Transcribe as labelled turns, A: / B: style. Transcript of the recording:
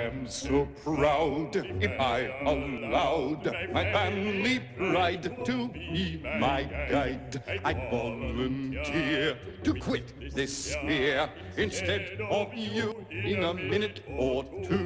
A: am so proud if I allowed my family pride to be my guide. I'd volunteer to quit this sphere instead of you in a minute or two.